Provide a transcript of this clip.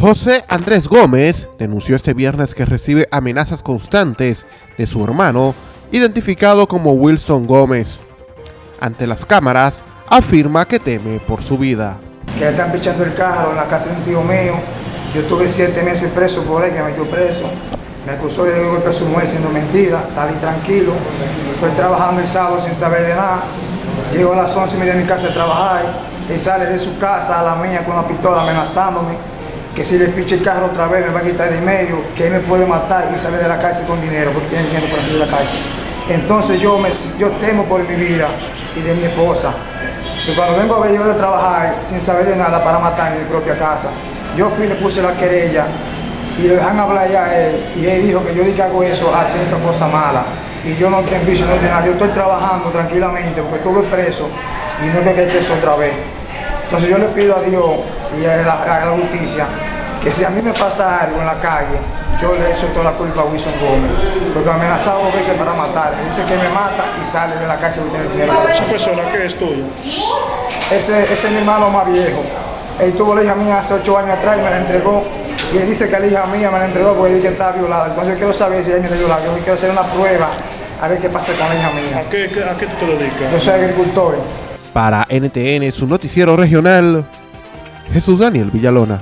José Andrés Gómez denunció este viernes que recibe amenazas constantes de su hermano, identificado como Wilson Gómez. Ante las cámaras, afirma que teme por su vida. Que están pichando el carro en la casa de un tío mío. Yo tuve siete meses preso por él, que me metió preso. Me acusó de golpe a su mujer siendo mentira. Salí tranquilo. Estoy trabajando el sábado sin saber de nada. Llego a las 11 y media de mi casa a trabajar. Él sale de su casa a la mía con una pistola amenazándome que si le picho el carro otra vez me va a quitar de medio, que él me puede matar y salir de la cárcel con dinero, porque tiene dinero para salir de la cárcel. Entonces yo, me, yo temo por mi vida y de mi esposa. Y cuando vengo a ver yo de trabajar sin saber de nada para matar en mi propia casa, yo fui y le puse la querella y le dejan hablar ya a él y él dijo que yo dije que hago eso atento a cosa mala y yo no tengo vicio, no tengo nada, yo estoy trabajando tranquilamente porque estuve preso y no tengo que eso otra vez. Entonces yo le pido a Dios y a la, a la justicia que si a mí me pasa algo en la calle, yo le echo toda la culpa a Wilson Gómez, porque me amenazado dos veces para matar. Dice que me mata y sale de la cárcel y tiene dinero. ¿Esa persona qué es tuyo? Ese, ese es mi hermano más viejo. Él tuvo la hija mía hace ocho años atrás y me la entregó. Y él dice que la hija mía me la entregó porque dice que estaba violada. Entonces yo quiero saber si ella me violada. Yo quiero hacer una prueba a ver qué pasa con la hija mía. ¿A qué, a qué tú te dedicas? Yo soy agricultor. Para NTN, su noticiero regional, Jesús Daniel Villalona.